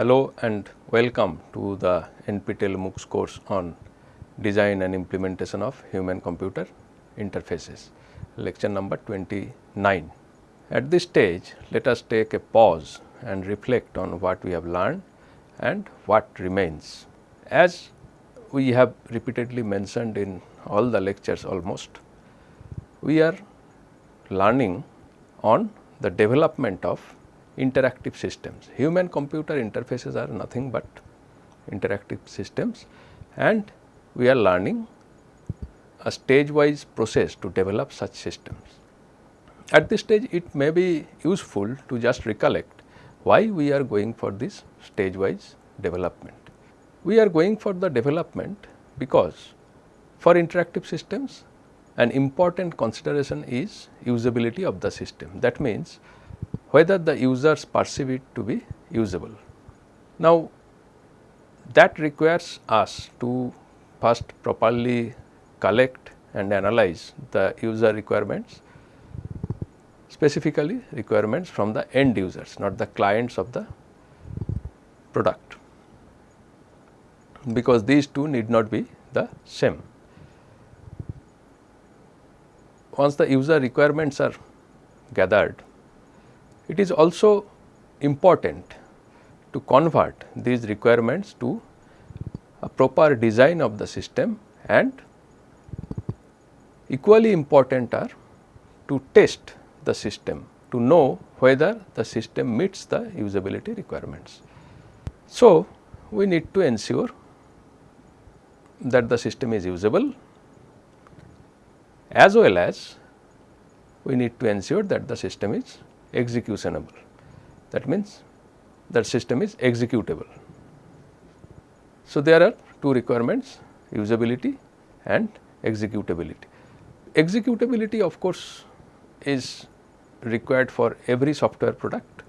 Hello and welcome to the NPTEL MOOCs course on design and implementation of human computer interfaces lecture number 29. At this stage let us take a pause and reflect on what we have learned and what remains. As we have repeatedly mentioned in all the lectures almost, we are learning on the development of interactive systems. Human computer interfaces are nothing but interactive systems and we are learning a stage wise process to develop such systems. At this stage it may be useful to just recollect why we are going for this stage wise development. We are going for the development because for interactive systems an important consideration is usability of the system. That means, whether the users perceive it to be usable. Now, that requires us to first properly collect and analyze the user requirements, specifically requirements from the end users, not the clients of the product, because these two need not be the same. Once the user requirements are gathered, it is also important to convert these requirements to a proper design of the system and equally important are to test the system to know whether the system meets the usability requirements. So, we need to ensure that the system is usable as well as we need to ensure that the system is executionable. That means, that system is executable. So, there are two requirements usability and executability. Executability of course, is required for every software product,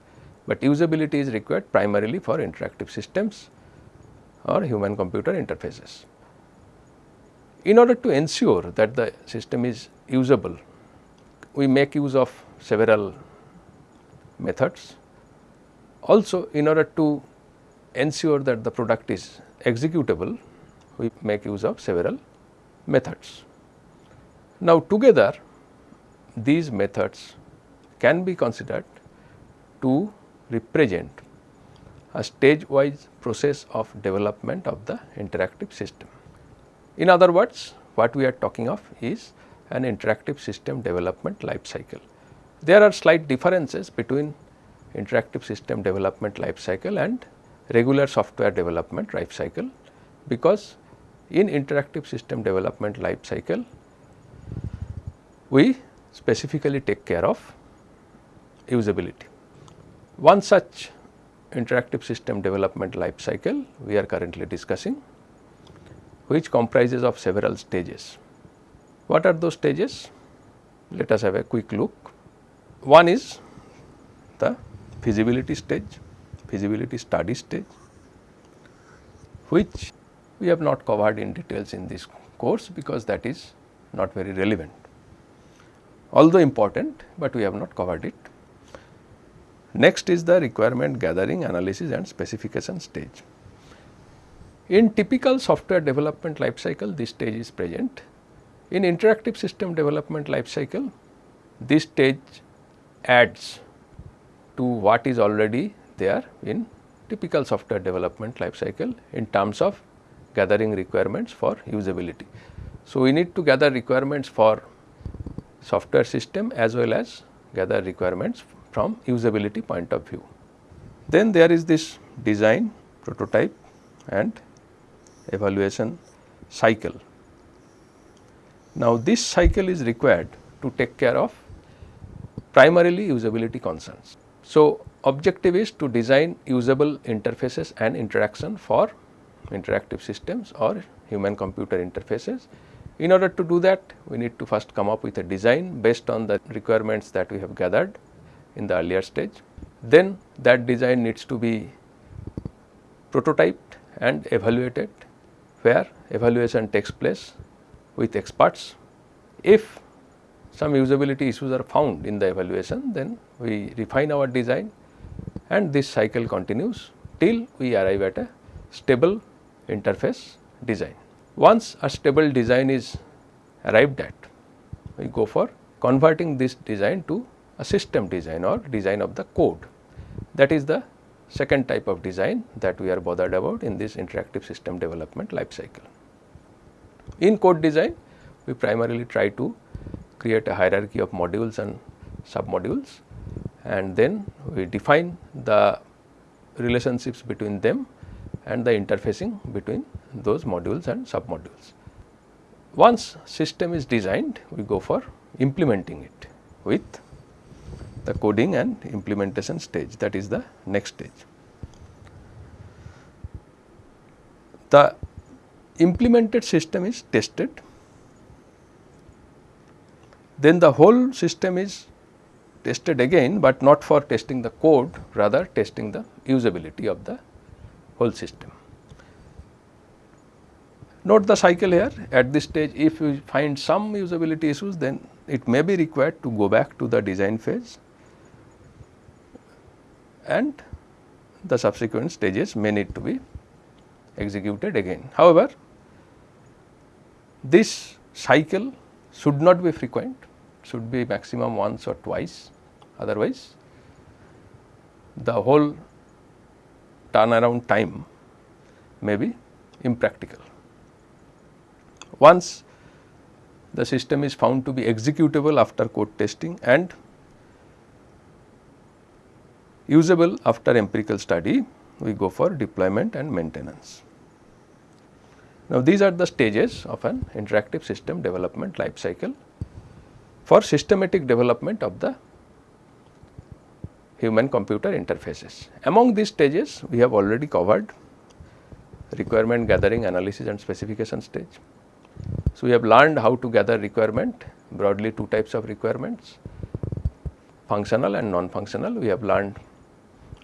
but usability is required primarily for interactive systems or human computer interfaces. In order to ensure that the system is usable, we make use of several methods. Also in order to ensure that the product is executable, we make use of several methods. Now together these methods can be considered to represent a stage wise process of development of the interactive system. In other words, what we are talking of is an interactive system development life cycle. There are slight differences between interactive system development life cycle and regular software development life cycle, because in interactive system development life cycle, we specifically take care of usability. One such interactive system development life cycle we are currently discussing which comprises of several stages. What are those stages? Let us have a quick look. One is the feasibility stage, feasibility study stage, which we have not covered in details in this course because that is not very relevant. Although important, but we have not covered it. Next is the requirement gathering, analysis and specification stage. In typical software development life cycle, this stage is present. In interactive system development life cycle, this stage adds to what is already there in typical software development life cycle in terms of gathering requirements for usability. So, we need to gather requirements for software system as well as gather requirements from usability point of view. Then there is this design, prototype and evaluation cycle. Now, this cycle is required to take care of primarily usability concerns. So, objective is to design usable interfaces and interaction for interactive systems or human computer interfaces. In order to do that, we need to first come up with a design based on the requirements that we have gathered in the earlier stage. Then that design needs to be prototyped and evaluated where evaluation takes place with experts. If some usability issues are found in the evaluation, then we refine our design and this cycle continues till we arrive at a stable interface design. Once a stable design is arrived at, we go for converting this design to a system design or design of the code. That is the second type of design that we are bothered about in this interactive system development life cycle. In code design, we primarily try to create a hierarchy of modules and submodules and then we define the relationships between them and the interfacing between those modules and submodules. Once system is designed, we go for implementing it with the coding and implementation stage that is the next stage. The implemented system is tested, then the whole system is tested again, but not for testing the code rather testing the usability of the whole system. Note the cycle here at this stage if you find some usability issues then it may be required to go back to the design phase and the subsequent stages may need to be executed again. However, this cycle should not be frequent, should be maximum once or twice, otherwise the whole turnaround time may be impractical. Once the system is found to be executable after code testing and usable after empirical study, we go for deployment and maintenance. Now, these are the stages of an interactive system development life cycle for systematic development of the human computer interfaces. Among these stages, we have already covered requirement gathering, analysis and specification stage. So, we have learned how to gather requirement broadly two types of requirements functional and non-functional. We have learned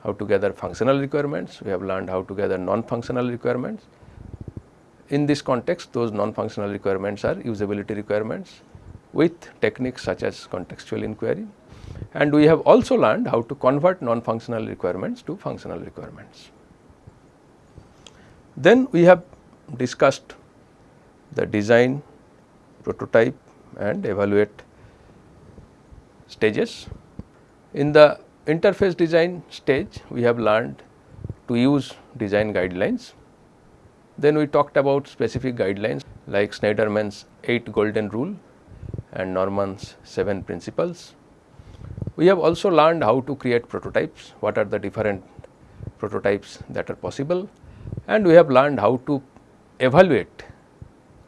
how to gather functional requirements, we have learned how to gather non-functional requirements. In this context those non-functional requirements are usability requirements with techniques such as contextual inquiry and we have also learned how to convert non-functional requirements to functional requirements. Then we have discussed the design, prototype and evaluate stages. In the interface design stage we have learned to use design guidelines. Then we talked about specific guidelines like Shneiderman's 8 golden rule and Norman's 7 principles. We have also learned how to create prototypes, what are the different prototypes that are possible and we have learned how to evaluate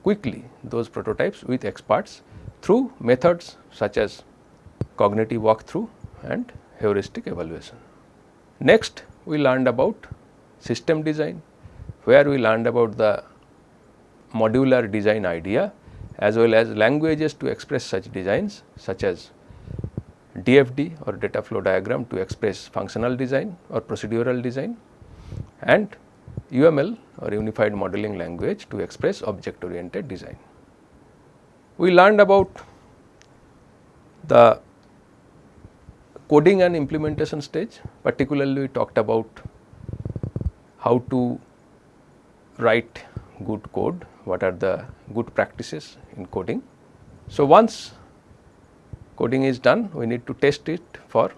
quickly those prototypes with experts through methods such as cognitive walkthrough and heuristic evaluation. Next we learned about system design where we learned about the modular design idea as well as languages to express such designs such as DFD or data flow diagram to express functional design or procedural design and UML or unified modeling language to express object oriented design. We learned about the coding and implementation stage particularly we talked about how to write good code, what are the good practices in coding. So, once coding is done we need to test it for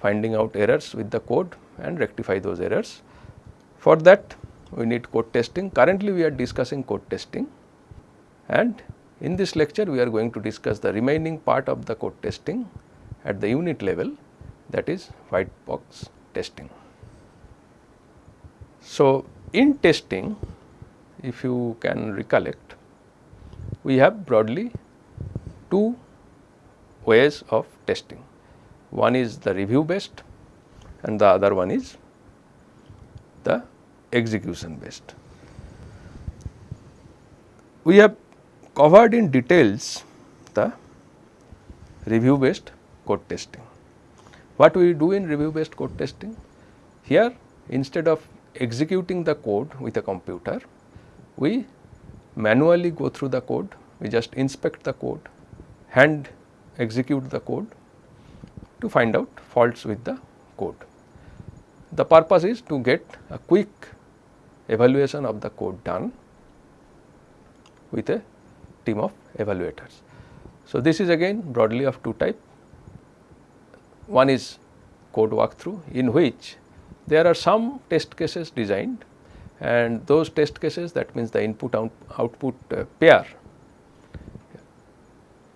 finding out errors with the code and rectify those errors. For that we need code testing currently we are discussing code testing and in this lecture we are going to discuss the remaining part of the code testing at the unit level that is white box testing. So, in testing if you can recollect we have broadly two ways of testing. One is the review based and the other one is the execution based. We have covered in details the review based code testing. What we do in review based code testing? Here instead of executing the code with a computer, we manually go through the code, we just inspect the code, hand execute the code to find out faults with the code. The purpose is to get a quick evaluation of the code done with a team of evaluators. So, this is again broadly of two type. One is code walkthrough in which there are some test cases designed and those test cases that means the input out, output uh, pair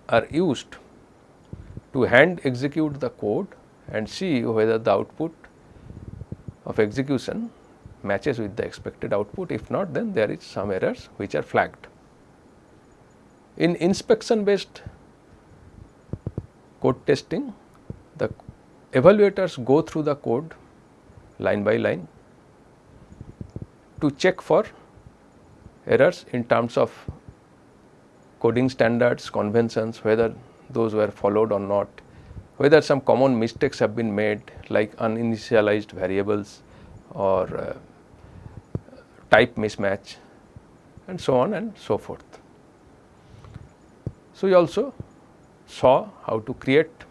are used to hand execute the code and see whether the output of execution matches with the expected output. If not, then there is some errors which are flagged. In inspection based code testing, the evaluators go through the code line by line to check for errors in terms of coding standards, conventions, whether those were followed or not, whether some common mistakes have been made like uninitialized variables or uh, type mismatch and so on and so forth. So, we also saw how to create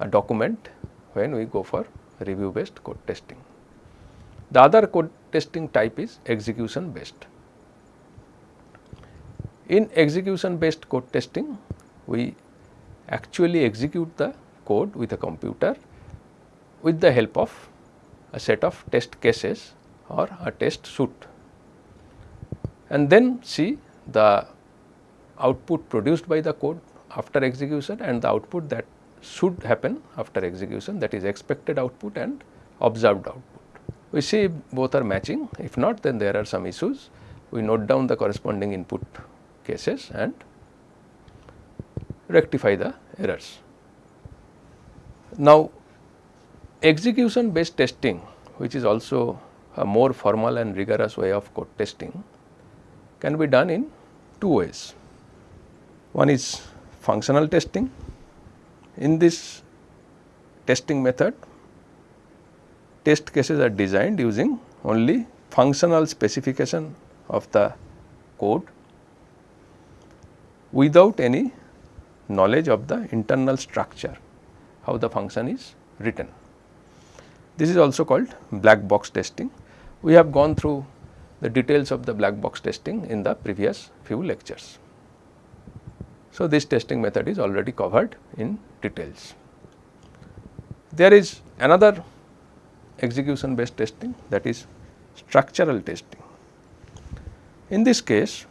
a document when we go for review based code testing. The other code testing type is execution based. In execution based code testing, we actually execute the code with a computer with the help of a set of test cases or a test suite and then see the output produced by the code after execution and the output that should happen after execution that is expected output and observed output. We see both are matching if not then there are some issues we note down the corresponding input cases and rectify the errors. Now, execution based testing which is also a more formal and rigorous way of code testing can be done in two ways. One is functional testing. In this testing method, test cases are designed using only functional specification of the code without any knowledge of the internal structure, how the function is written. This is also called black box testing. We have gone through the details of the black box testing in the previous few lectures. So, this testing method is already covered in details. There is another execution based testing that is structural testing. In this case,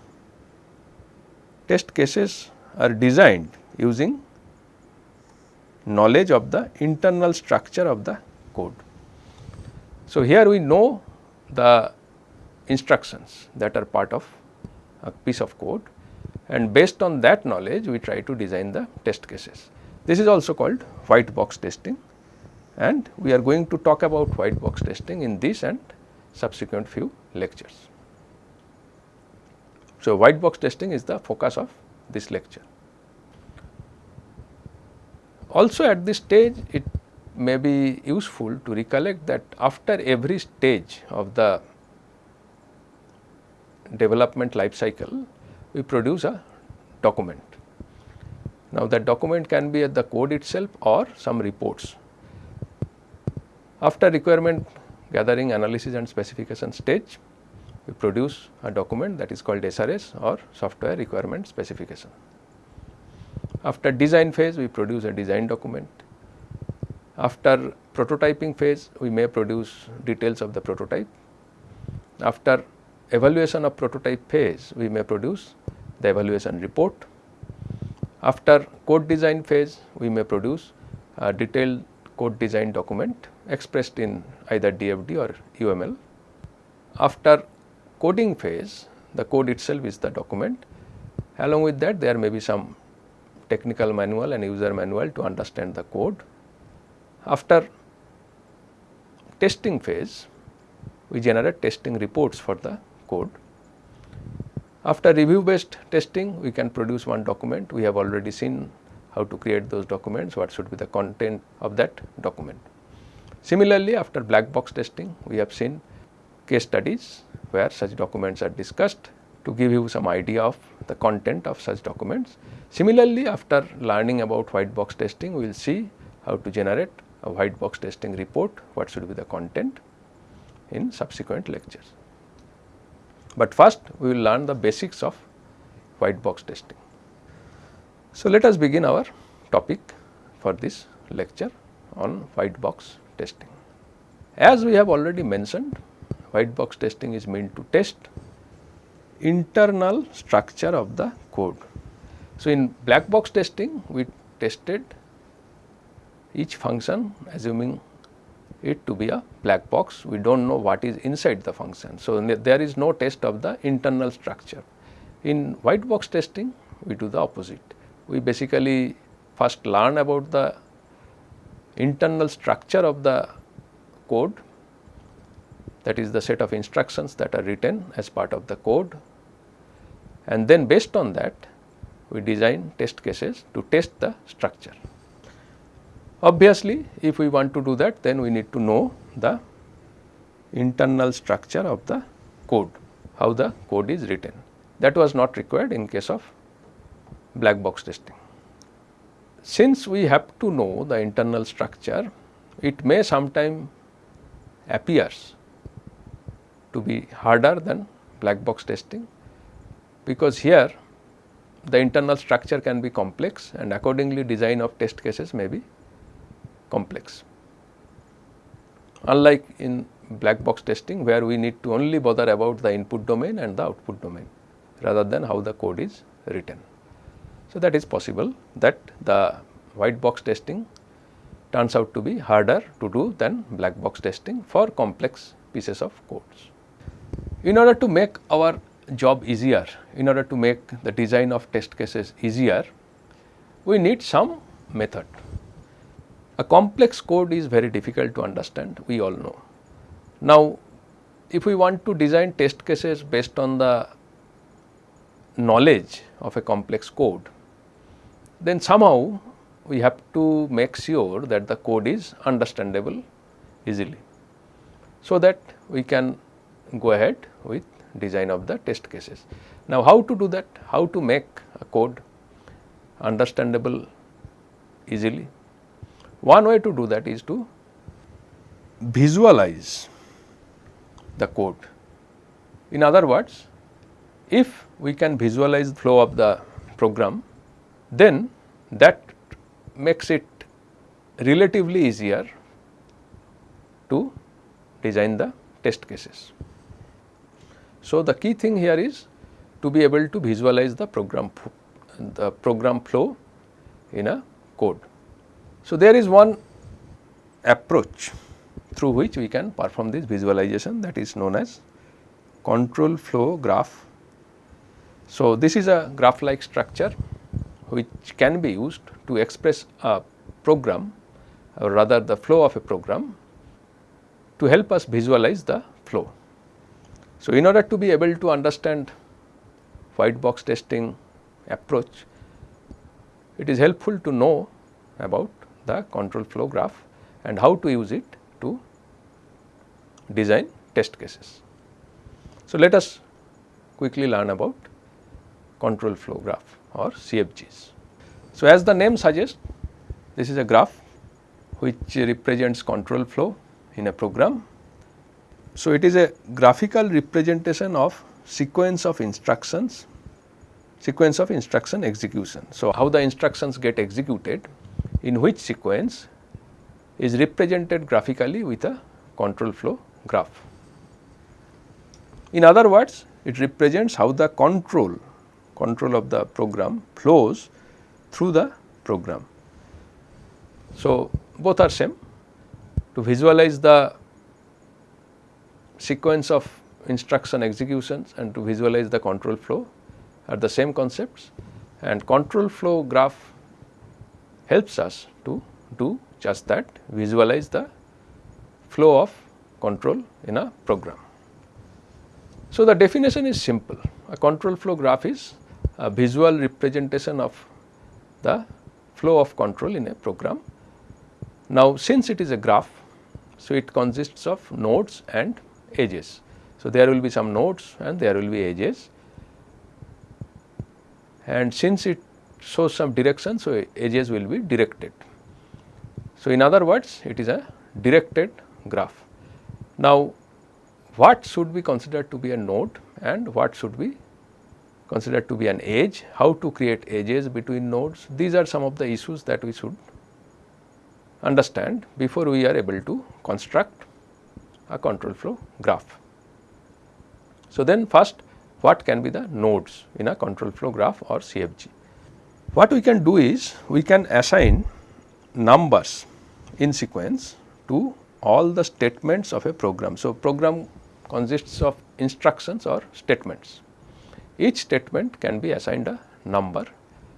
test cases are designed using knowledge of the internal structure of the code. So, here we know the instructions that are part of a piece of code and based on that knowledge we try to design the test cases. This is also called white box testing and we are going to talk about white box testing in this and subsequent few lectures. So, white box testing is the focus of this lecture. Also at this stage it may be useful to recollect that after every stage of the development life cycle we produce a document. Now that document can be at the code itself or some reports. After requirement gathering analysis and specification stage we produce a document that is called SRS or software requirement specification. After design phase, we produce a design document. After prototyping phase, we may produce details of the prototype. After evaluation of prototype phase, we may produce the evaluation report. After code design phase, we may produce a detailed code design document expressed in either DFD or UML. After coding phase, the code itself is the document. Along with that, there may be some technical manual and user manual to understand the code. After testing phase, we generate testing reports for the code. After review based testing, we can produce one document. We have already seen how to create those documents, what should be the content of that document. Similarly, after black box testing, we have seen case studies where such documents are discussed to give you some idea of the content of such documents. Similarly, after learning about white box testing, we will see how to generate a white box testing report, what should be the content in subsequent lectures. But first we will learn the basics of white box testing. So, let us begin our topic for this lecture on white box testing. As we have already mentioned, white box testing is meant to test internal structure of the code. So, in black box testing we tested each function assuming it to be a black box, we do not know what is inside the function. So, there is no test of the internal structure. In white box testing, we do the opposite. We basically first learn about the internal structure of the code that is the set of instructions that are written as part of the code and then based on that we design test cases to test the structure. Obviously, if we want to do that then we need to know the internal structure of the code, how the code is written. That was not required in case of black box testing. Since we have to know the internal structure, it may sometime appears to be harder than black box testing, because here the internal structure can be complex and accordingly design of test cases may be complex. Unlike in black box testing where we need to only bother about the input domain and the output domain rather than how the code is written. So, that is possible that the white box testing turns out to be harder to do than black box testing for complex pieces of codes. In order to make our job easier, in order to make the design of test cases easier, we need some method. A complex code is very difficult to understand, we all know. Now, if we want to design test cases based on the knowledge of a complex code, then somehow we have to make sure that the code is understandable easily. So, that we can go ahead with design of the test cases. Now, how to do that? How to make a code understandable easily? One way to do that is to visualize the code. In other words, if we can visualize the flow of the program, then that makes it relatively easier to design the test cases. So, the key thing here is to be able to visualize the program the program flow in a code. So, there is one approach through which we can perform this visualization that is known as control flow graph. So, this is a graph like structure which can be used to express a program or rather the flow of a program to help us visualize the flow. So, in order to be able to understand white box testing approach, it is helpful to know about the control flow graph and how to use it to design test cases. So, let us quickly learn about control flow graph or CFGs. So, as the name suggests this is a graph which represents control flow in a program. So, it is a graphical representation of sequence of instructions, sequence of instruction execution. So, how the instructions get executed in which sequence is represented graphically with a control flow graph. In other words, it represents how the control, control of the program flows through the program. So, both are same to visualize the sequence of instruction executions and to visualize the control flow are the same concepts and control flow graph helps us to do just that visualize the flow of control in a program. So, the definition is simple a control flow graph is a visual representation of the flow of control in a program. Now, since it is a graph, so it consists of nodes and edges. So, there will be some nodes and there will be edges and since it shows some direction. So, edges will be directed. So, in other words it is a directed graph. Now, what should be considered to be a node and what should be considered to be an edge, how to create edges between nodes. These are some of the issues that we should understand before we are able to construct a control flow graph. So, then first what can be the nodes in a control flow graph or CFG. What we can do is we can assign numbers in sequence to all the statements of a program. So, program consists of instructions or statements. Each statement can be assigned a number,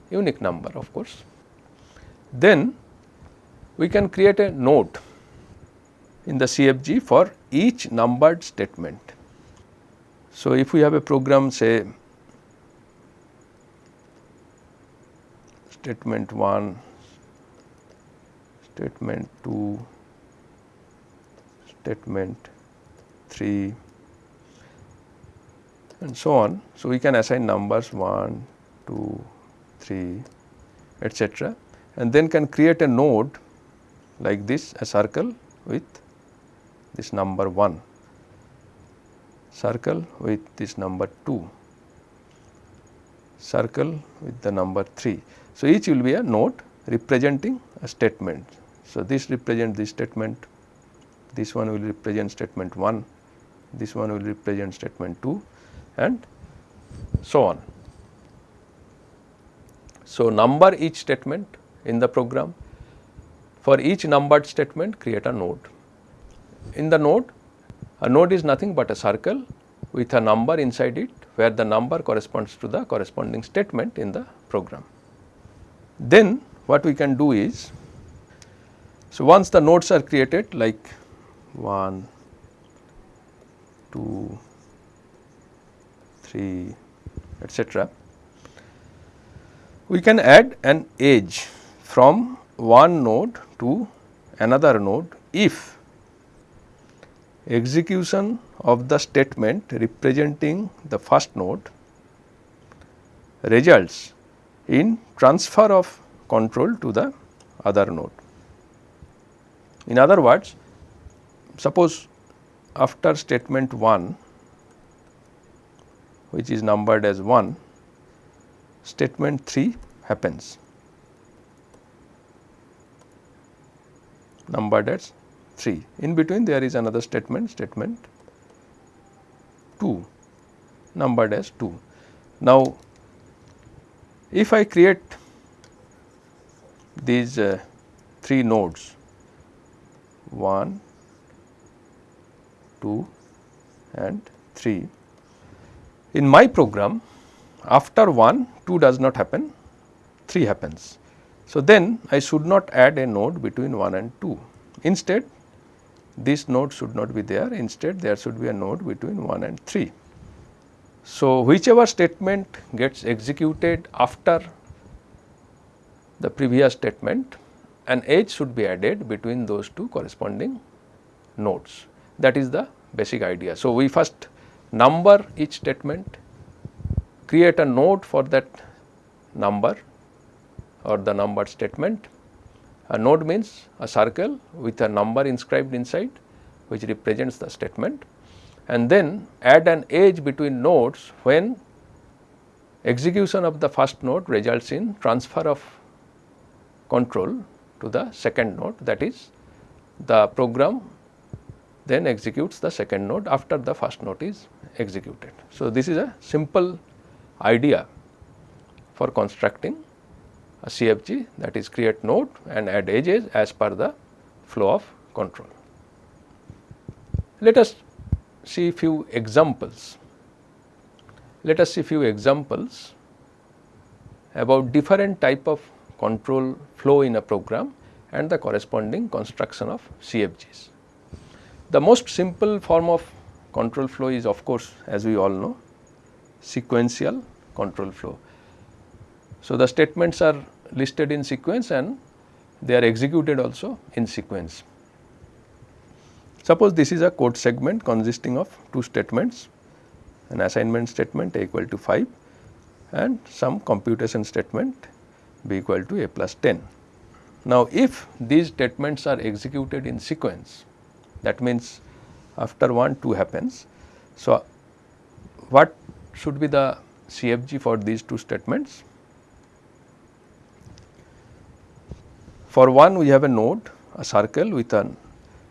unique number of course. Then we can create a node in the CFG for each numbered statement. So, if we have a program say statement 1, statement 2, statement 3 and so on. So, we can assign numbers 1, 2, 3 etcetera and then can create a node like this a circle with this number 1, circle with this number 2, circle with the number 3. So, each will be a node representing a statement. So, this represents this statement, this one will represent statement 1, this one will represent statement 2 and so on. So, number each statement in the program for each numbered statement create a node. In the node a node is nothing but a circle with a number inside it where the number corresponds to the corresponding statement in the program. Then what we can do is, so once the nodes are created like 1, 2, 3 etcetera, we can add an edge from one node to another node if execution of the statement representing the first node results in transfer of control to the other node. In other words, suppose after statement 1 which is numbered as 1, statement 3 happens numbered as 3. In between there is another statement, statement 2 numbered as 2. Now, if I create these uh, 3 nodes 1, 2 and 3. In my program after 1 2 does not happen 3 happens. So, then I should not add a node between 1 and 2 instead this node should not be there instead there should be a node between 1 and 3. So, whichever statement gets executed after the previous statement an edge should be added between those two corresponding nodes that is the basic idea. So, we first number each statement create a node for that number or the numbered statement. A node means a circle with a number inscribed inside which represents the statement and then add an edge between nodes when execution of the first node results in transfer of control to the second node that is the program then executes the second node after the first node is executed. So, this is a simple idea for constructing a CFG that is create node and add edges as per the flow of control. Let us see few examples. Let us see few examples about different type of control flow in a program and the corresponding construction of CFGs. The most simple form of control flow is of course, as we all know sequential control flow. So, the statements are listed in sequence and they are executed also in sequence. Suppose this is a code segment consisting of two statements an assignment statement a equal to 5 and some computation statement b equal to a plus 10. Now, if these statements are executed in sequence that means after 1 2 happens. So, what should be the CFG for these two statements? For 1 we have a node a circle with an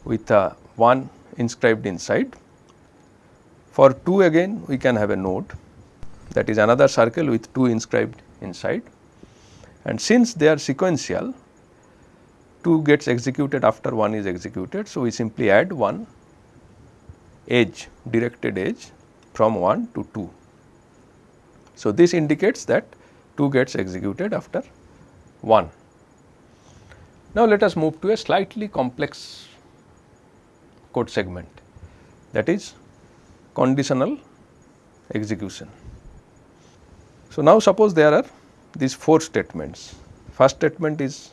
with a 1 inscribed inside. For 2 again we can have a node that is another circle with 2 inscribed inside and since they are sequential 2 gets executed after 1 is executed. So, we simply add 1 edge directed edge from 1 to 2. So, this indicates that 2 gets executed after 1. Now, let us move to a slightly complex code segment that is conditional execution. So, now suppose there are these 4 statements. First statement is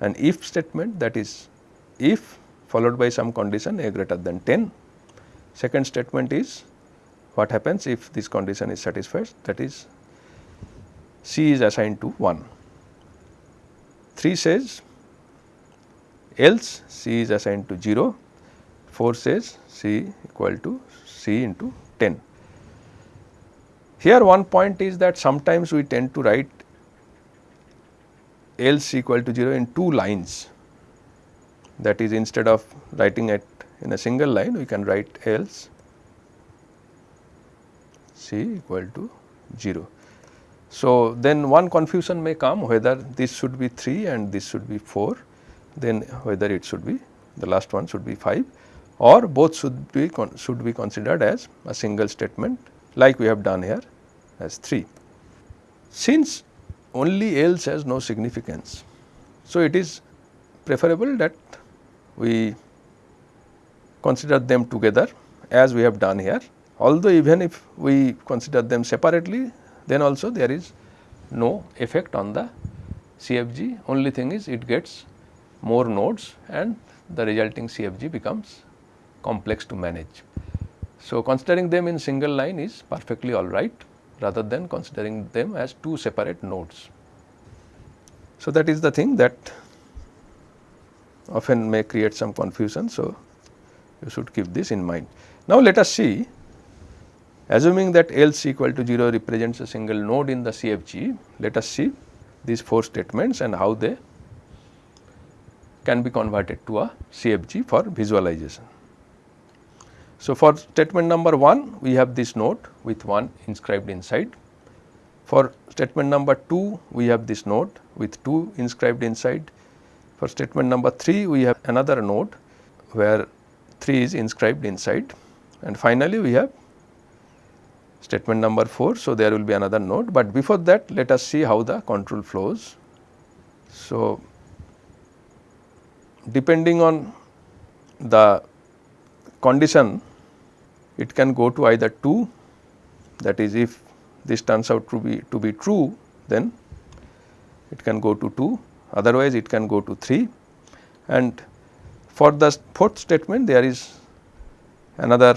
an if statement that is if followed by some condition a greater than 10. Second statement is what happens if this condition is satisfied that is C is assigned to 1. 3 says else C is assigned to 0, 4 says C equal to C into 10. Here one point is that sometimes we tend to write else equal to 0 in two lines that is instead of writing it in a single line we can write else C equal to 0. So, then one confusion may come whether this should be 3 and this should be 4 then whether it should be the last one should be 5 or both should be should be considered as a single statement like we have done here as 3. Since only else has no significance, so it is preferable that we consider them together as we have done here. Although even if we consider them separately then also there is no effect on the CFG only thing is it gets more nodes and the resulting CFG becomes complex to manage. So, considering them in single line is perfectly alright rather than considering them as two separate nodes. So, that is the thing that often may create some confusion. So, you should keep this in mind. Now, let us see assuming that else equal to 0 represents a single node in the CFG, let us see these 4 statements and how they can be converted to a CFG for visualization. So, for statement number 1 we have this node with 1 inscribed inside. For statement number 2 we have this node with 2 inscribed inside. For statement number 3 we have another node where 3 is inscribed inside and finally we have statement number 4. So, there will be another node, but before that let us see how the control flows. So, depending on the condition it can go to either 2 that is if this turns out to be to be true then it can go to 2 otherwise it can go to 3 and for the fourth statement there is another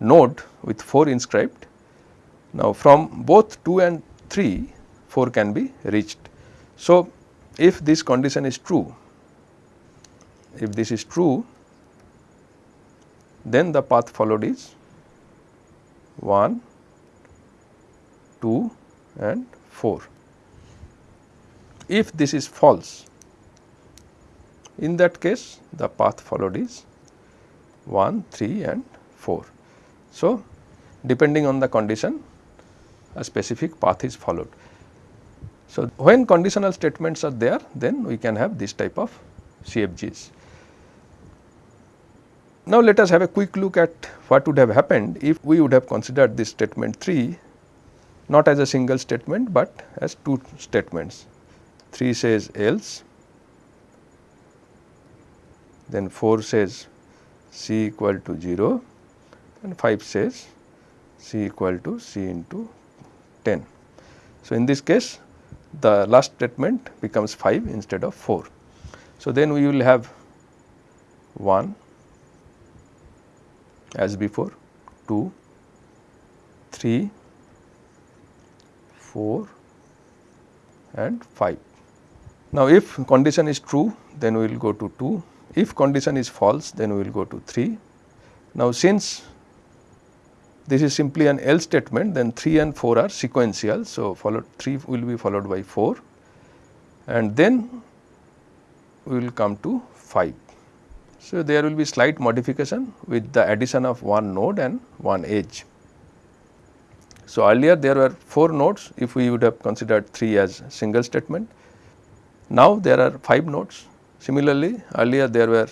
node with 4 inscribed. Now, from both 2 and 3 4 can be reached. So, if this condition is true, if this is true then the path followed is 1, 2 and 4. If this is false, in that case the path followed is 1, 3 and 4. So, depending on the condition a specific path is followed. So, when conditional statements are there then we can have this type of CFGs. Now, let us have a quick look at what would have happened if we would have considered this statement 3 not as a single statement, but as two statements. 3 says else, then 4 says C equal to 0 and 5 says C equal to C into 10. So, in this case the last statement becomes 5 instead of 4. So, then we will have 1 as before 2, 3, 4 and 5. Now, if condition is true then we will go to 2, if condition is false then we will go to 3. Now, since this is simply an else statement then 3 and 4 are sequential. So, followed 3 will be followed by 4 and then we will come to 5. So, there will be slight modification with the addition of one node and one edge. So, earlier there were 4 nodes if we would have considered 3 as single statement. Now, there are 5 nodes. Similarly, earlier there were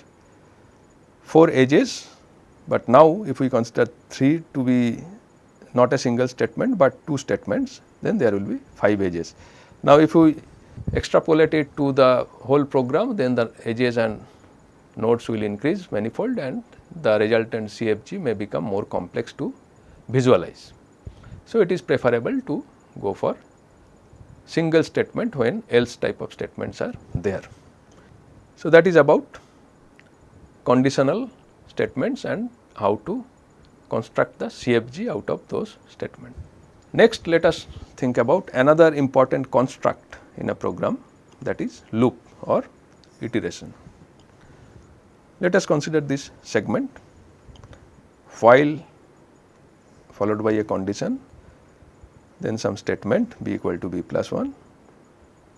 4 edges, but now if we consider 3 to be not a single statement, but 2 statements then there will be 5 edges. Now, if we extrapolate it to the whole program then the edges and nodes will increase manifold and the resultant CFG may become more complex to visualize. So, it is preferable to go for single statement when else type of statements are there. So, that is about conditional statements and how to construct the CFG out of those statements. Next let us think about another important construct in a program that is loop or iteration. Let us consider this segment while followed by a condition then some statement b equal to b plus 1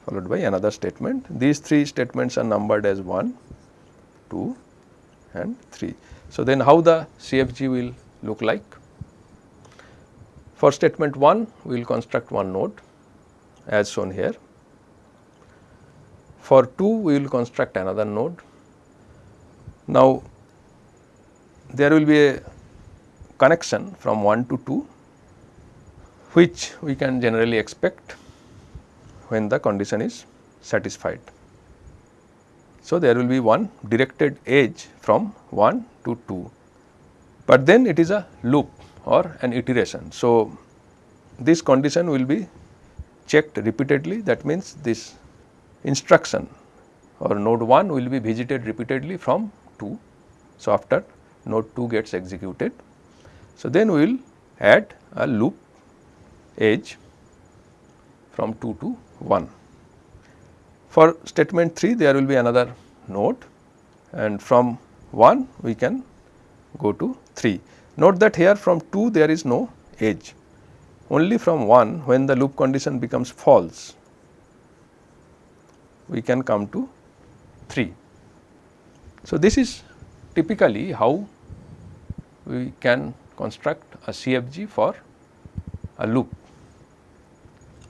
followed by another statement. These three statements are numbered as 1, 2 and 3. So, then how the CFG will look like? For statement 1 we will construct one node as shown here. For 2 we will construct another node. Now, there will be a connection from 1 to 2 which we can generally expect when the condition is satisfied. So, there will be one directed edge from 1 to 2, but then it is a loop or an iteration. So, this condition will be checked repeatedly that means this instruction or node 1 will be visited repeatedly from 2. So, after node 2 gets executed. So, then we will add a loop edge from 2 to 1. For statement 3 there will be another node and from 1 we can go to 3. Note that here from 2 there is no edge only from 1 when the loop condition becomes false we can come to 3. So, this is typically how we can construct a CFG for a loop.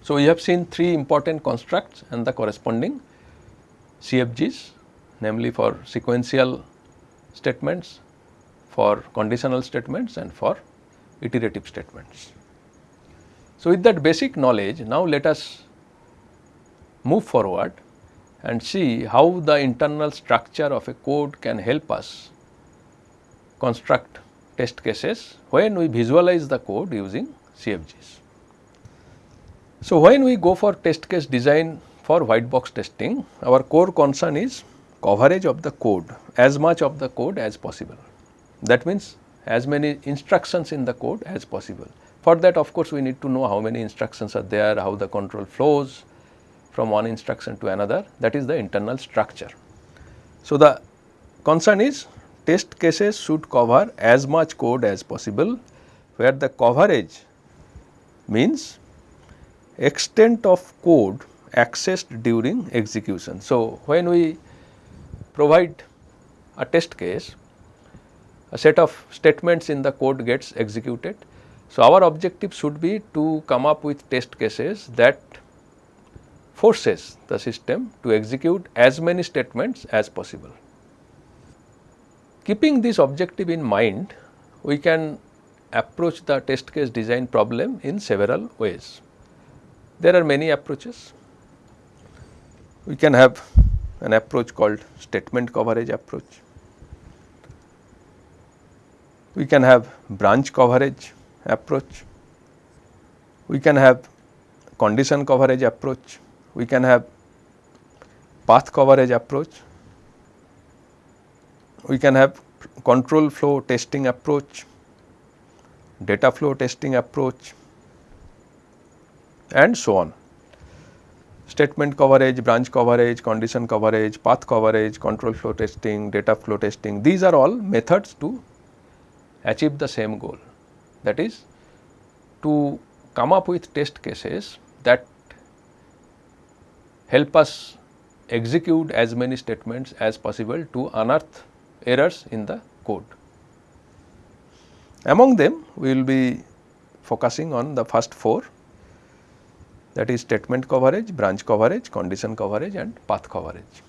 So, we have seen three important constructs and the corresponding CFGs namely for sequential statements, for conditional statements and for iterative statements. So, with that basic knowledge now let us move forward and see how the internal structure of a code can help us construct test cases when we visualize the code using CFGs. So, when we go for test case design for white box testing, our core concern is coverage of the code as much of the code as possible. That means, as many instructions in the code as possible. For that of course, we need to know how many instructions are there, how the control flows from one instruction to another that is the internal structure. So, the concern is test cases should cover as much code as possible where the coverage means extent of code accessed during execution. So, when we provide a test case, a set of statements in the code gets executed. So, our objective should be to come up with test cases that forces the system to execute as many statements as possible. Keeping this objective in mind, we can approach the test case design problem in several ways. There are many approaches. We can have an approach called statement coverage approach. We can have branch coverage approach. We can have condition coverage approach. We can have path coverage approach. We can have control flow testing approach, data flow testing approach, and so on. statement coverage, branch coverage, condition coverage, path coverage, control flow testing, data flow testing, these are all methods to achieve the same goal. That is to come up with test cases that help us execute as many statements as possible to unearth errors in the code. Among them we will be focusing on the first four that is statement coverage, branch coverage, condition coverage and path coverage.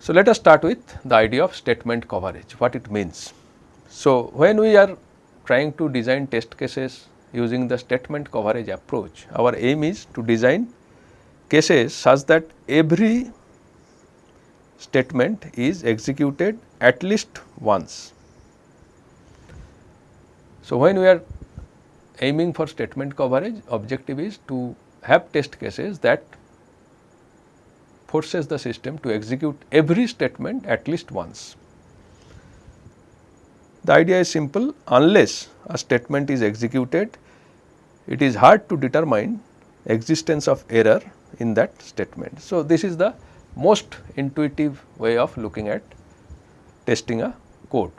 So, let us start with the idea of statement coverage, what it means. So, when we are trying to design test cases using the statement coverage approach, our aim is to design cases such that every statement is executed at least once. So, when we are aiming for statement coverage objective is to have test cases that forces the system to execute every statement at least once. The idea is simple unless a statement is executed it is hard to determine existence of error in that statement. So, this is the most intuitive way of looking at testing a code.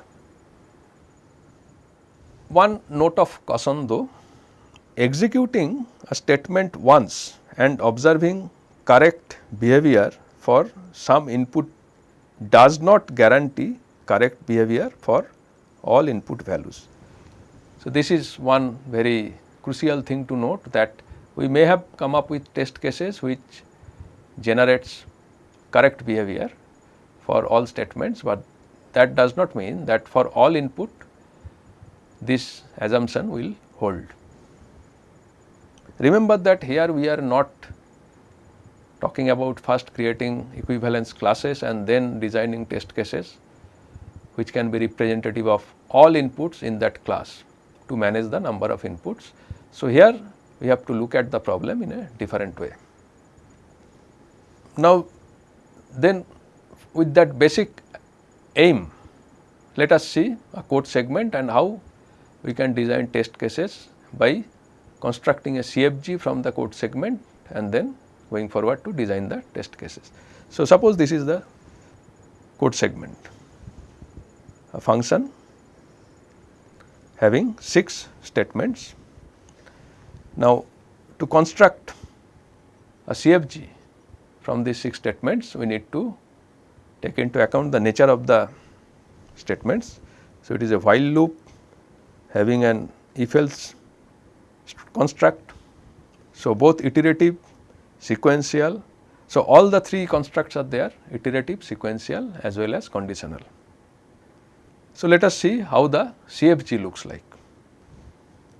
One note of caution though, executing a statement once and observing correct behavior for some input does not guarantee correct behavior for all input values. So, this is one very crucial thing to note that we may have come up with test cases which generates correct behavior for all statements, but that does not mean that for all input this assumption will hold. Remember that here we are not talking about first creating equivalence classes and then designing test cases which can be representative of all inputs in that class to manage the number of inputs. So, here we have to look at the problem in a different way. Now, then with that basic aim, let us see a code segment and how we can design test cases by constructing a CFG from the code segment and then going forward to design the test cases. So, suppose this is the code segment, a function having 6 statements. Now, to construct a CFG from these 6 statements, we need to take into account the nature of the statements. So, it is a while loop having an if else construct. So, both iterative, sequential. So, all the three constructs are there iterative, sequential as well as conditional. So, let us see how the CFG looks like.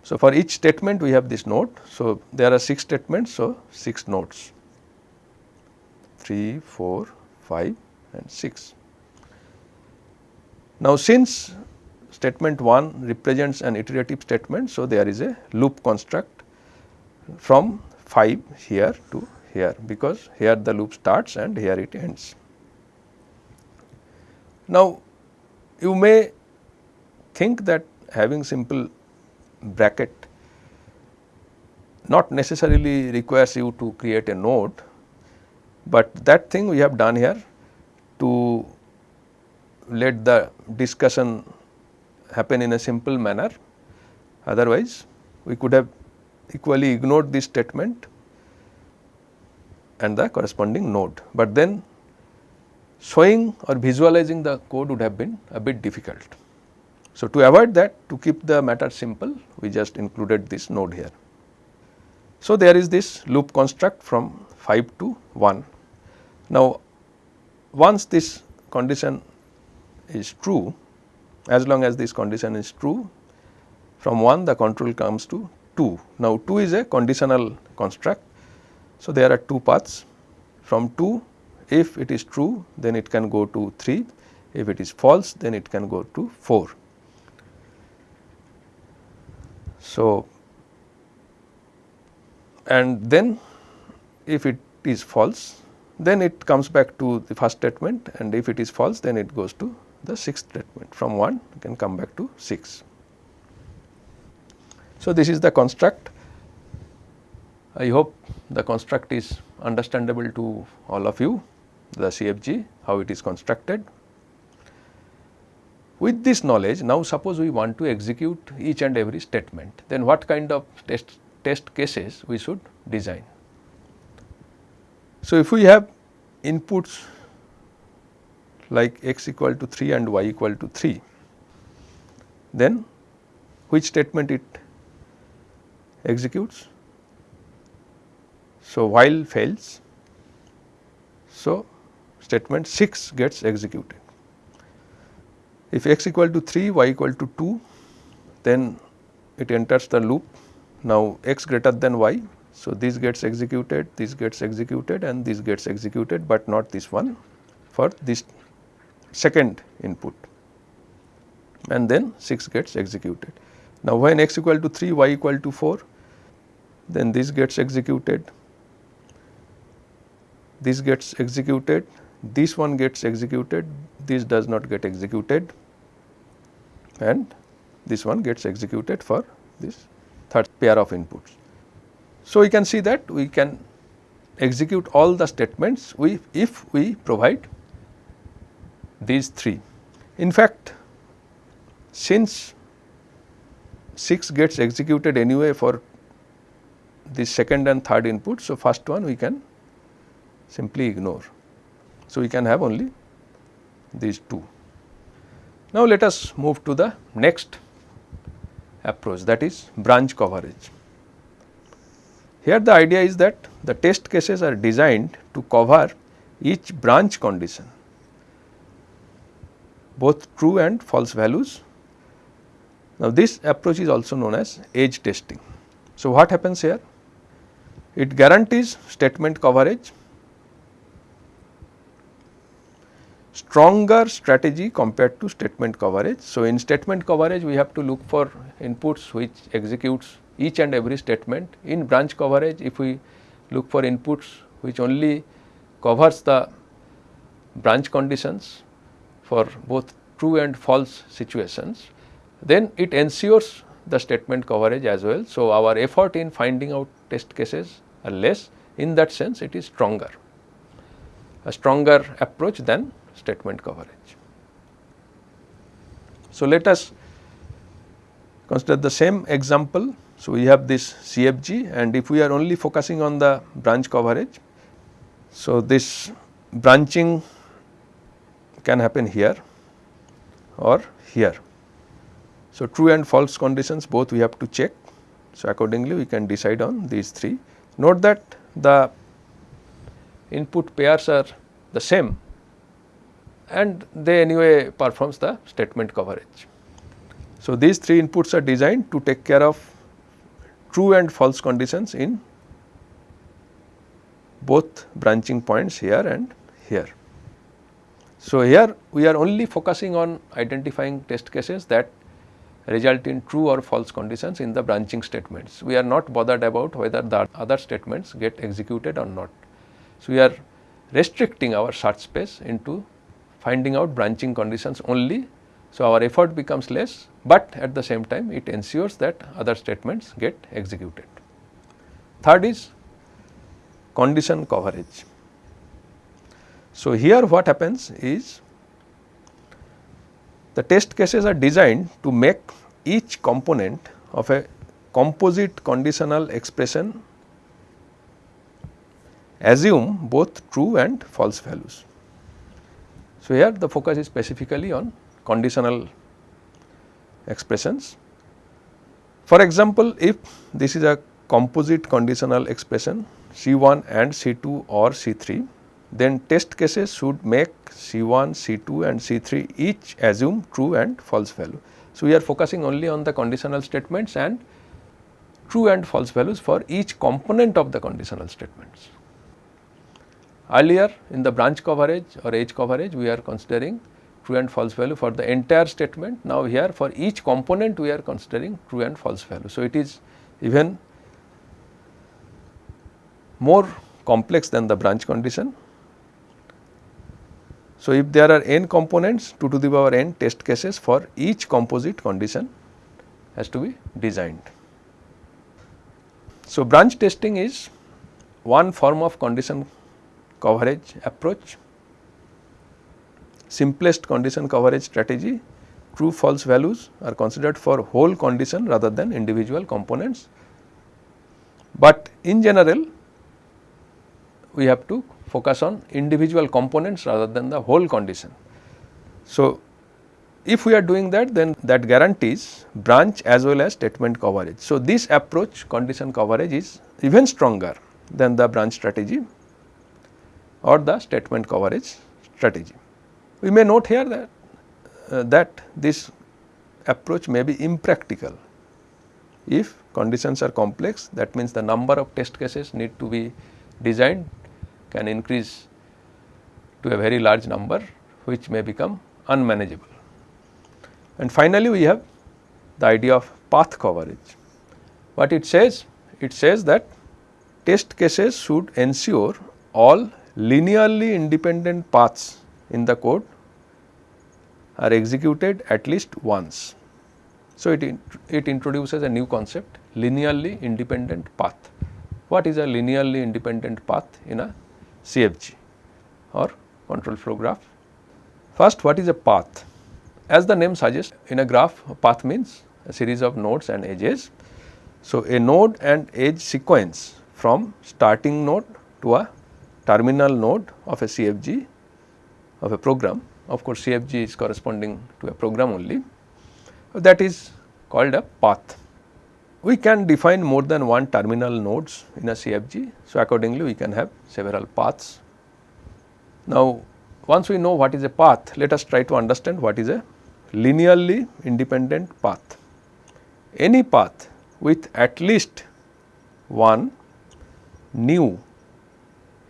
So, for each statement we have this node. So, there are 6 statements. So, 6 nodes 3, 4, 5 and 6. Now, since statement 1 represents an iterative statement. So, there is a loop construct from 5 here to here because here the loop starts and here it ends. Now, you may think that having simple bracket not necessarily requires you to create a node, but that thing we have done here to let the discussion happen in a simple manner. Otherwise, we could have equally ignored this statement and the corresponding node, but then showing or visualizing the code would have been a bit difficult. So, to avoid that to keep the matter simple we just included this node here. So, there is this loop construct from 5 to 1. Now, once this condition is true as long as this condition is true from 1 the control comes to 2. Now, 2 is a conditional construct. So, there are two paths from 2 if it is true then it can go to 3 if it is false then it can go to 4. So, and then if it is false then it comes back to the first statement and if it is false then it goes to the sixth statement from 1 you can come back to 6. So, this is the construct I hope the construct is understandable to all of you the CFG how it is constructed. With this knowledge now suppose we want to execute each and every statement then what kind of test, test cases we should design. So, if we have inputs like x equal to 3 and y equal to 3 then which statement it executes? So, while fails, so statement 6 gets executed. If x equal to 3, y equal to 2, then it enters the loop. Now, x greater than y, so this gets executed, this gets executed and this gets executed, but not this one for this second input and then 6 gets executed. Now, when x equal to 3, y equal to 4, then this gets executed, this gets executed, this one gets executed, this does not get executed and this one gets executed for this third pair of inputs. So, we can see that we can execute all the statements we if we provide these three. In fact, since 6 gets executed anyway for the second and third input. So, first one we can simply ignore. So, we can have only these two. Now, let us move to the next approach that is branch coverage. Here the idea is that the test cases are designed to cover each branch condition both true and false values. Now, this approach is also known as edge testing. So, what happens here? It guarantees statement coverage, stronger strategy compared to statement coverage. So, in statement coverage we have to look for inputs which executes each and every statement. In branch coverage if we look for inputs which only covers the branch conditions for both true and false situations, then it ensures the statement coverage as well. So, our effort in finding out test cases are less in that sense it is stronger, a stronger approach than statement coverage. So, let us consider the same example. So, we have this CFG and if we are only focusing on the branch coverage. So, this branching can happen here or here. So, true and false conditions both we have to check. So, accordingly we can decide on these three. Note that the input pairs are the same and they anyway performs the statement coverage. So, these three inputs are designed to take care of true and false conditions in both branching points here and here. So, here we are only focusing on identifying test cases that result in true or false conditions in the branching statements. We are not bothered about whether the other statements get executed or not. So, we are restricting our search space into finding out branching conditions only. So, our effort becomes less, but at the same time it ensures that other statements get executed. Third is condition coverage. So, here what happens is the test cases are designed to make each component of a composite conditional expression assume both true and false values. So, here the focus is specifically on conditional expressions. For example, if this is a composite conditional expression C1 and C2 or C3 then test cases should make C1, C2 and C3 each assume true and false value. So, we are focusing only on the conditional statements and true and false values for each component of the conditional statements. Earlier in the branch coverage or edge coverage we are considering true and false value for the entire statement. Now, here for each component we are considering true and false value. So, it is even more complex than the branch condition so, if there are n components 2 to the power n test cases for each composite condition has to be designed. So, branch testing is one form of condition coverage approach, simplest condition coverage strategy, true false values are considered for whole condition rather than individual components. But in general we have to focus on individual components rather than the whole condition. So, if we are doing that then that guarantees branch as well as statement coverage. So, this approach condition coverage is even stronger than the branch strategy or the statement coverage strategy. We may note here that, uh, that this approach may be impractical if conditions are complex that means the number of test cases need to be designed can increase to a very large number which may become unmanageable. And finally, we have the idea of path coverage. What it says? It says that test cases should ensure all linearly independent paths in the code are executed at least once. So, it, it introduces a new concept linearly independent path. What is a linearly independent path in a CFG or control flow graph? First, what is a path? As the name suggests in a graph a path means a series of nodes and edges. So, a node and edge sequence from starting node to a terminal node of a CFG of a program. Of course, CFG is corresponding to a program only that is called a path. We can define more than one terminal nodes in a CFG. So, accordingly we can have several paths. Now, once we know what is a path, let us try to understand what is a linearly independent path. Any path with at least one new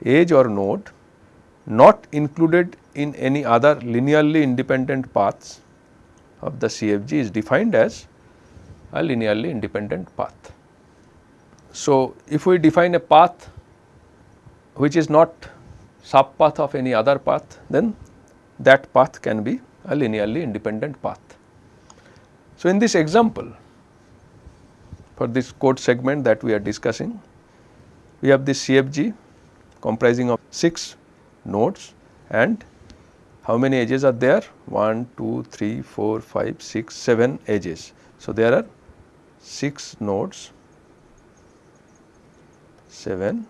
edge or node not included in any other linearly independent paths of the CFG is defined as a linearly independent path. So, if we define a path which is not sub path of any other path, then that path can be a linearly independent path. So, in this example for this code segment that we are discussing, we have this CFG comprising of 6 nodes and how many edges are there? 1, 2, 3, 4, 5, 6, 7 edges. So, there are 6 nodes, 7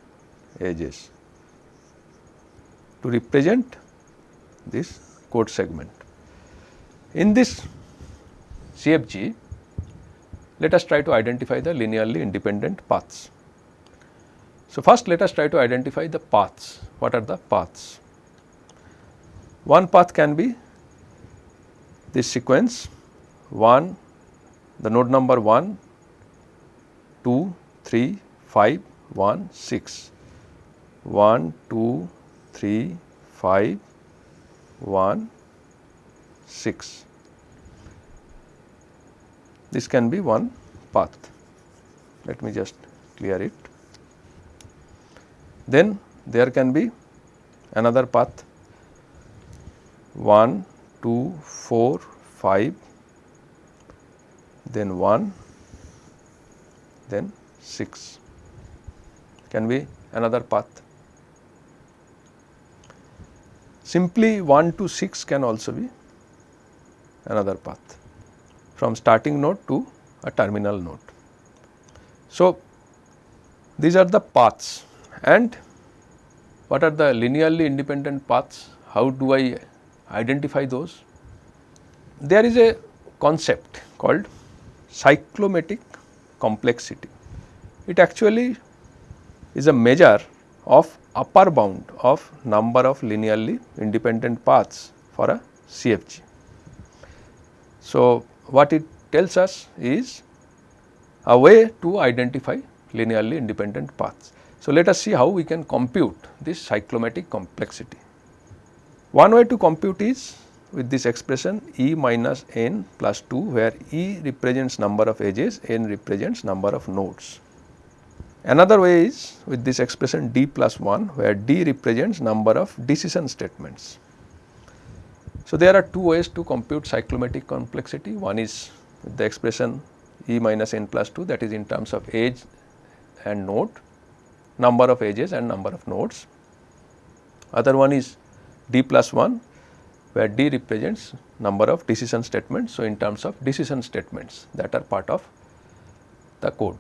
edges to represent this code segment. In this CFG, let us try to identify the linearly independent paths. So, first let us try to identify the paths. What are the paths? One path can be this sequence 1, the node number 1, 2, 3, 5, 1, 6, 1, 2, 3, 5, 1, 6. This can be one path. Let me just clear it. Then there can be another path. 1, 2, 4, 5, then 1, then 6 can be another path. Simply 1 to 6 can also be another path. From starting node to a terminal node. So, these are the paths and what are the linearly independent paths? How do I identify those? There is a concept called cyclomatic complexity. It actually is a measure of upper bound of number of linearly independent paths for a CFG. So, what it tells us is a way to identify linearly independent paths. So, let us see how we can compute this cyclomatic complexity. One way to compute is with this expression E minus n plus 2 where E represents number of edges, n represents number of nodes. Another way is with this expression D plus 1 where D represents number of decision statements. So, there are two ways to compute cyclomatic complexity. One is the expression E minus n plus 2 that is in terms of edge and node, number of edges and number of nodes. Other one is D plus 1 where D represents number of decision statements. So, in terms of decision statements that are part of the code.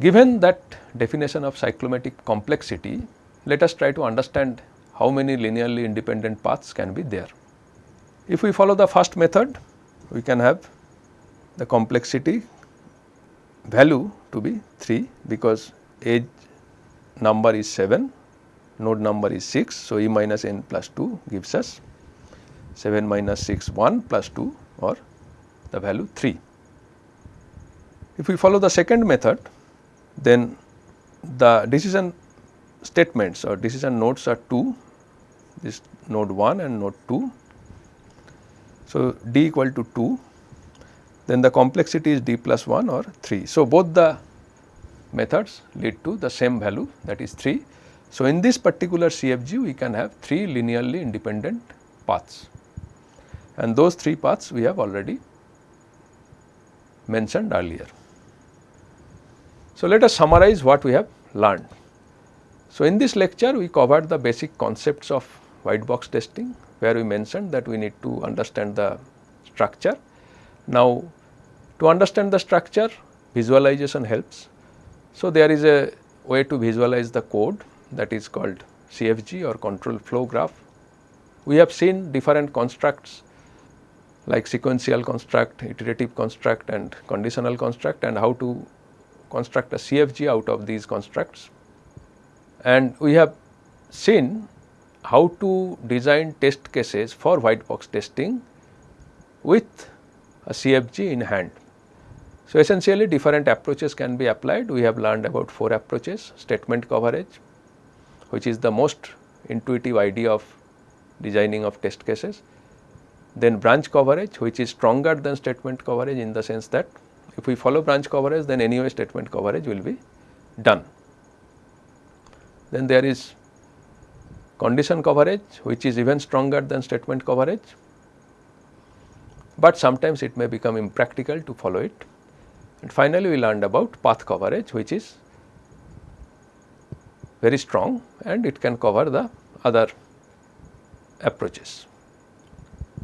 Given that definition of cyclomatic complexity, let us try to understand how many linearly independent paths can be there. If we follow the first method, we can have the complexity value to be 3 because edge number is 7, node number is 6. So, e minus n plus 2 gives us 7 minus 6 1 plus 2 or the value 3. If we follow the second method then the decision statements or decision nodes are 2 this node 1 and node 2. So, d equal to 2 then the complexity is d plus 1 or 3. So, both the methods lead to the same value that is 3. So, in this particular CFG we can have 3 linearly independent paths and those 3 paths we have already mentioned earlier. So, let us summarize what we have learned. So, in this lecture we covered the basic concepts of white box testing where we mentioned that we need to understand the structure. Now, to understand the structure visualization helps. So, there is a way to visualize the code that is called CFG or control flow graph. We have seen different constructs like sequential construct, iterative construct and conditional construct and how to construct a CFG out of these constructs. And we have seen how to design test cases for white box testing with a CFG in hand. So, essentially different approaches can be applied. We have learned about 4 approaches statement coverage which is the most intuitive idea of designing of test cases. Then branch coverage which is stronger than statement coverage in the sense that if we follow branch coverage then anyway statement coverage will be done. Then there is condition coverage which is even stronger than statement coverage, but sometimes it may become impractical to follow it. And finally, we learned about path coverage which is very strong and it can cover the other approaches.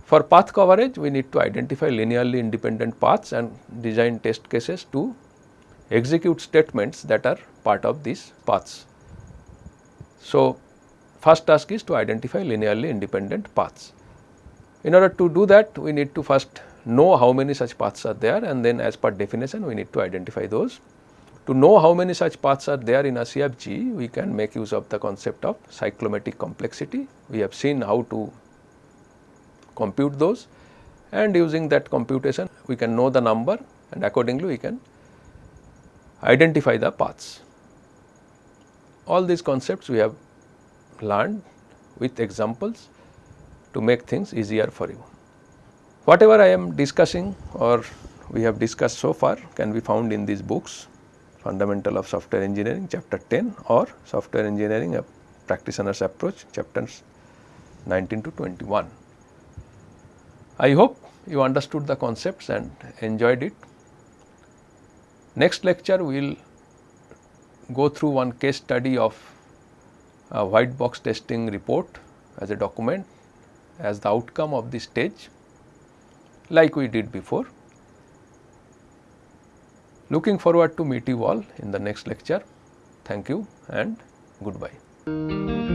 For path coverage, we need to identify linearly independent paths and design test cases to execute statements that are part of these paths. So, first task is to identify linearly independent paths. In order to do that, we need to first know how many such paths are there and then as per definition we need to identify those. To know how many such paths are there in a CFG, we can make use of the concept of cyclomatic complexity. We have seen how to compute those and using that computation we can know the number and accordingly we can identify the paths. All these concepts we have learned with examples to make things easier for you. Whatever I am discussing or we have discussed so far can be found in these books fundamental of software engineering chapter 10 or software engineering a practitioner's approach chapters 19 to 21. I hope you understood the concepts and enjoyed it. Next lecture we will go through one case study of a white box testing report as a document as the outcome of this stage like we did before. Looking forward to meet you all in the next lecture. Thank you and goodbye.